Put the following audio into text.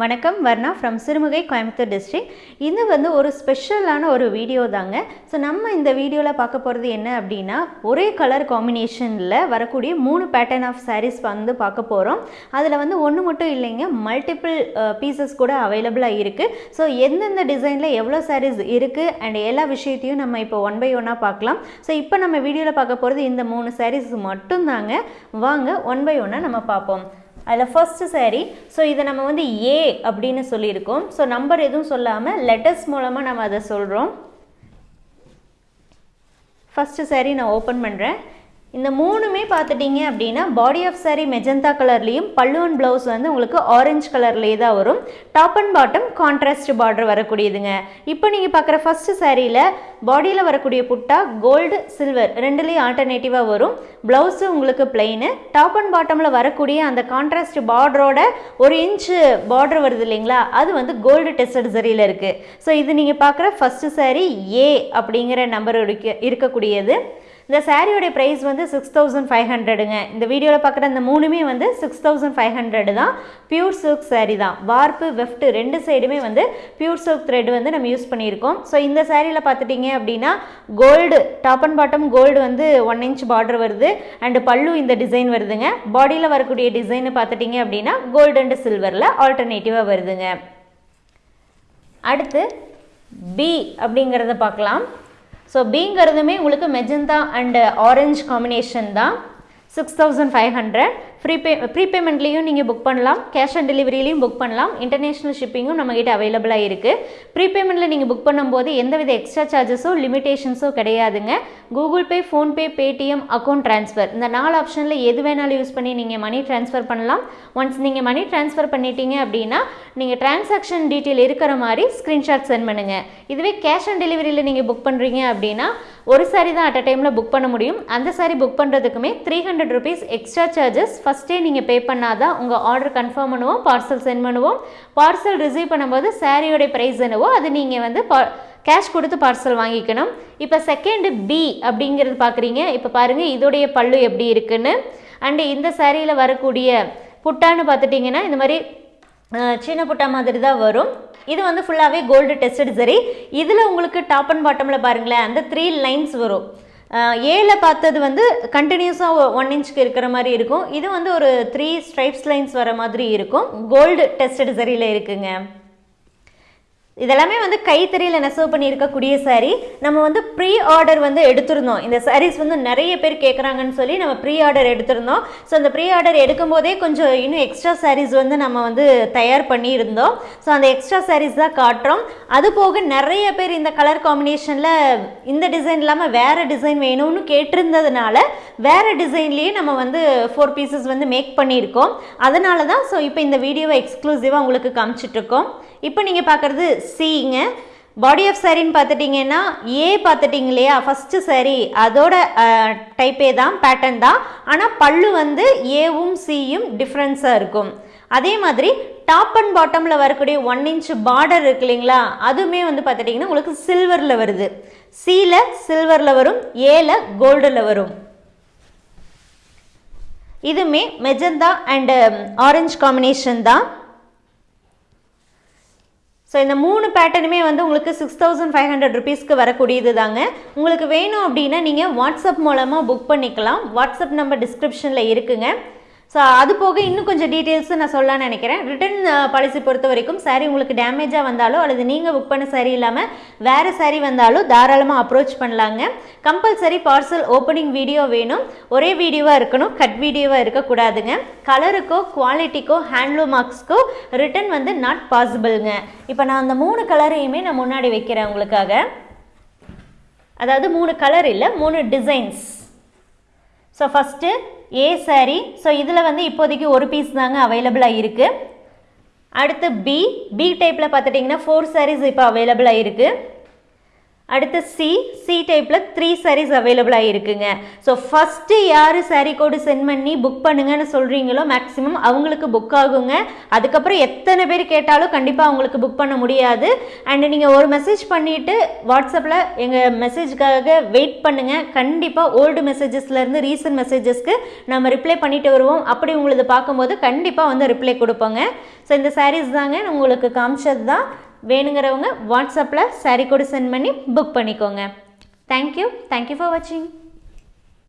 வணக்கம் Varna from Sirumugai Coimbatore district இது வந்து ஒரு ஸ்பெஷலான ஒரு வீடியோ தாங்க. ஸோ நம்ம இந்த வீடியோவில் பார்க்க போகிறது என்ன அப்படின்னா ஒரே கலர் காம்பினேஷனில் வரக்கூடிய மூணு பேட்டர்ன் ஆஃப் சாரீஸ் வந்து பார்க்க போகிறோம் அதில் வந்து ஒன்று மட்டும் இல்லைங்க மல்டிபிள் பீசஸ் கூட அவைலபிளாக இருக்குது ஸோ எந்தெந்த டிசைனில் எவ்வளோ சாரீஸ் இருக்குது அண்ட் எல்லா விஷயத்தையும் நம்ம இப்போ ஒன் பை ஒன்னாக பார்க்கலாம். ஸோ இப்போ நம்ம வீடியோவில் பார்க்க போகிறது இந்த மூணு sarees மட்டும்தாங்க. வாங்க ஒன் பை ஒன்னாக நம்ம பார்ப்போம். அதில் ஃபர்ஸ்ட் saree. ஸோ இதை நம்ம வந்து ஏ அப்படின்னு சொல்லியிருக்கோம். ஸோ நம்பர் எதுவும் சொல்லாமல் லெட்டர்ஸ் மூலமாக நம்ம அதை சொல்கிறோம் ஃபஸ்ட்டு saree நான் ஓப்பன் பண்ணுறேன் இந்த மூணுமே பார்த்துட்டிங்க அப்படின்னா பாடி ஆஃப் saree மெஜந்தா கலர்லேயும் பல்லுவன் ப்ளவுஸ் வந்து உங்களுக்கு ஆரஞ்சு கலர்லேயே தான் வரும். Top and bottom contrast border வரக்கூடியதுங்க. இப்போ நீங்கள் பார்க்குற ஃபஸ்ட்டு சாரியில் பாடியில் வரக்கூடிய புட்டா கோல்டு சில்வர் ரெண்டுலேயும் ஆல்டர்னேட்டிவாக வரும். ப்ளவுஸு உங்களுக்கு பிளெயின் டாப் அண்ட் பாட்டமில் வரக்கூடிய அந்த கான்ட்ராஸ்ட் பார்டரோட ஒரு இன்ச்சு பார்டர் வருது இல்லைங்களா? அது வந்து கோல்டு டெஸ்டட் சரியில் இருக்குது ஸோ இது நீங்கள் பார்க்குற ஃபஸ்ட்டு சாரி ஏ அப்படிங்கிற நம்பர் இருக்க இருக்கக்கூடியது. இந்த சாரியோடைய ப்ரைஸ் வந்து சிக்ஸ் தௌசண்ட் ஃபைவ் ஹண்ட்ரடுங்க இந்த வீடியோவில் பார்க்குற இந்த மூணுமே வந்து சிக்ஸ் தௌசண்ட் ஃபைவ் ஹண்ட்ரடு தான். பியூர் சில்க் சாரீ தான். வார்ப்பு வெஃப்ட் ரெண்டு சைடுமே வந்து பியூர் சில்க் த்ரெட் வந்து நம்ம யூஸ் பண்ணியிருக்கோம். ஸோ இந்த சாரியில் பார்த்துட்டிங்க அப்படின்னா gold top and bottom gold வந்து ஒன் இன்ச் பார்டர் வருது. அண்டு பல்லு இந்த டிசைன் வருதுங்க. பாடியில் வரக்கூடிய டிசைன் பார்த்துட்டிங்க அப்படின்னா கோல்டு அண்டு சில்வரில் ஆல்டர்னேட்டிவாக வருதுங்க. அடுத்து பி அப்படிங்கிறத பார்க்கலாம். ஸோ பிங்கிறதுமே உங்களுக்கு மெஜந்தா அண்ட் ஆரஞ்சு காம்பினேஷன் தான். Six thousand five hundred prepay ப்ரீபேமெண்ட்லேயும் நீங்கள் புக் பண்ணலாம். கேஷ் ஆன் டெலிவரிலையும் புக் பண்ணலாம். இன்டர்நேஷ்னல் ஷிப்பிங்கும் நம்மகிட்ட அவைலபிளாக இருக்குது ப்ரீபேமெண்ட்டில் நீங்கள் புக் பண்ணும்போது எந்தவித எக்ஸ்ட்ரா சார்ஜஸோ லிமிடேஷன்ஸோ கிடையாதுங்க. Google pay PhonePe Paytm account transfer இந்த நாலு ஆப்ஷனில் எது வேணாலும் யூஸ் பண்ணி நீங்கள் மணி ட்ரான்ஸ்ஃபர் பண்ணலாம். ஒன்ஸ் நீங்கள் மணி ட்ரான்ஸ்ஃபர் பண்ணிட்டீங்க அப்படின்னா நீங்கள் டிரான்சாக்ஷன் டீட்டெயில் இருக்கிற மாதிரி ஸ்க்ரீன்ஷாட் சென்ட் பண்ணுங்கள் இதுவே கேஷ் ஆன் டெலிவரியில் நீங்கள் புக் பண்ணுறீங்க அப்படின்னா ஒரு சாரி தான் அட் அ டைமில் புக் பண்ண முடியும். அந்த sorry book பண்ணுறதுக்குமே three hundred rupees extra charges ஃபஸ்ட்டே நீங்கள் பே பண்ணாதான் உங்கள் ஆர்டர் கன்ஃபார்ம் பண்ணுவோம் பார்சல் சென்ட் பண்ணுவோம். பார்சல் ரிசீவ் பண்ணும்போது சாரியோடைய ப்ரைஸ் என்னவோ அது நீங்கள் வந்து பா கேஷ் கொடுத்து பார்சல் வாங்கிக்கணும். இப்போ செகண்ட் பி அப்படிங்கிறது பார்க்குறீங்க இப்போ பாருங்கள் இதோடைய பல்லு எப்படி இருக்குன்னு. அண்டு இந்த சாரியில் வரக்கூடிய புட்டான்னு பார்த்துட்டிங்கன்னா இந்த மாதிரி சின்ன புட்டா மாதிரி தான் வரும். இது வந்து ஃபுல்லாகவே கோல்டு டெஸ்டட் சரி. இதில் உங்களுக்கு டாப் அண்ட் பாட்டமில் பாருங்களேன் அந்த த்ரீ லைன்ஸ் வரும். ஏல பார்த்தது வந்து கண்டினியூஸாக ஒன் இன்ச்சுக்கு இருக்கிற மாதிரி இருக்கும். இது வந்து ஒரு த்ரீ ஸ்ட்ரைப்ஸ் லைன்ஸ் வர மாதிரி இருக்கும். கோல்டு டெஸ்டட் சரியில் இருக்குங்க. இதெல்லாமே வந்து கைத்தறியில் நெசவு பண்ணியிருக்கக்கூடிய saree. நம்ம வந்து ப்ரீ ஆர்டர் வந்து எடுத்திருந்தோம். இந்த சாரீஸ் வந்து நிறைய பேர் கேட்குறாங்கன்னு சொல்லி நம்ம ப்ரீ ஆர்டர் எடுத்திருந்தோம். ஸோ அந்த ப்ரீ ஆர்டர் எடுக்கும்போதே கொஞ்சம் இன்னும் எக்ஸ்ட்ரா சாரீஸ் வந்து நம்ம வந்து தயார் பண்ணியிருந்தோம். ஸோ அந்த எக்ஸ்ட்ரா சாரீஸ் தான் காட்டுறோம். அது போக நிறைய பேர் இந்த கலர் காம்பினேஷனில் இந்த டிசைன் இல்லாமல் வேறு டிசைன் வேணும்னு கேட்டிருந்ததுனால வேறு டிசைன்லேயே நம்ம வந்து ஃபோர் பீசஸ் வந்து மேக் பண்ணியிருக்கோம். அதனால தான் ஸோ இப்போ இந்த வீடியோவை எக்ஸ்க்ளூசிவாக உங்களுக்கு காமிச்சிட்ருக்கோம் இப்போ நீங்கள் பார்க்குறது சிங்க பாடி ஆஃப் சாரின்னு பார்த்துட்டிங்கன்னா ஏ பார்த்துட்டிங்க இல்லையா? ஃபஸ்ட்டு சாரி அதோட டைப்பே தான் பேட்டர்ன் தான். ஆனால் பல்லு வந்து ஏவும் சியும் டிஃப்ரென்ஸாக இருக்கும். அதே மாதிரி டாப் அண்ட் பாட்டமில் வரக்கூடிய ஒன் இன்ச் பார்டர் இருக்கு இல்லைங்களா? அதுவுமே வந்து பார்த்துட்டிங்கன்னா உங்களுக்கு சில்வரில் வருது. சியில் சில்வரில் வரும் ஏல கோல்டில் வரும். இதுவுமே மெஜந்தா அண்ட் ஆரஞ்சு காம்பினேஷன் தான். ஸோ இந்த மூணு பேட்டர்னுமே வந்து உங்களுக்கு சிக்ஸ் தௌசண்ட் ஃபைவ் ஹண்ட்ரட் ருபீஸ்க்கு வரக்கூடியது தாங்க உங்களுக்கு வேணும் அப்படின்னா நீங்கள் வாட்ஸ்அப் மூலமாக புக் பண்ணிக்கலாம். வாட்ஸ்அப் நம்பர் டிஸ்கிரிப்ஷனில் இருக்குங்க. ஸோ அது போக இன்னும் கொஞ்சம் டீட்டெயில்ஸு நான் சொல்லலாம்னு நினைக்கிறேன். ரிட்டர்ன் பாலிசி பொறுத்த வரைக்கும் சாரி உங்களுக்கு டேமேஜாக வந்தாலோ அல்லது நீங்கள் புக் பண்ண சாரி இல்லாமல் வேறு சாரி வந்தாலும் தாராளமாக அப்ரோச் பண்ணலாங்க. கம்பல்சரி பார்சல் ஓப்பனிங் வீடியோ வேணும். ஒரே வீடியோவாக இருக்கணும். கட் வீடியோவாக இருக்கக்கூடாதுங்க கலருக்கோ குவாலிட்டிக்கோ ஹேண்ட்லூம் மார்க்ஸ்க்கோ ரிட்டர்ன் வந்து நாட் பாசிபிள்ங்க இப்போ நான் அந்த மூணு கலரையுமே நான் முன்னாடி வைக்கிறேன் உங்களுக்காக. அதாவது மூணு கலர் இல்லை மூணு designs so first A saree. So இதில் வந்து இப்போதைக்கு ஒரு பீஸ் தாங்க அவைலபிளாக இருக்குது அடுத்து பி பி டைப்பில் பார்த்துட்டிங்கன்னா ஃபோர் சாரீஸ் இப்போ அவைலபிளாக இருக்குது அடுத்து சி சி டைப்பில் த்ரீ சாரீஸ் அவைலபிளாக இருக்குங்க ஸோ ஃபஸ்ட்டு யார் சாரீ கோடு சென்ட் பண்ணி புக் பண்ணுங்கன்னு சொல்கிறீங்களோ மேக்ஸிமம் அவங்களுக்கு புக் ஆகுங்க. அதுக்கப்புறம் எத்தனை பேர் கேட்டாலும் கண்டிப்பாக அவங்களுக்கு புக் பண்ண முடியாது. அண்ட் நீங்கள் ஒரு மெசேஜ் பண்ணிவிட்டு வாட்ஸ்அப்பில் எங்கள் மெசேஜ்க்காக வெயிட் பண்ணுங்கள் கண்டிப்பாக ஓல்டு மெசேஜஸ்லேருந்து ரீசன்ட் மெசேஜஸ்க்கு நம்ம ரிப்ளை பண்ணிட்டு வருவோம். அப்படி உங்களது பார்க்கும்போது கண்டிப்பாக வந்து ரிப்ளை கொடுப்போங்க. ஸோ இந்த சாரீஸ் தாங்க நான் உங்களுக்கு காமிச்சது தான் வேணுங்கிறவங்க வாட்ஸ்அப்பில் சாரீ கூட சென்ட் பண்ணி புக் பண்ணிக்கோங்க. தேங்க்யூ தேங்க்யூ ஃபார் வாட்சிங்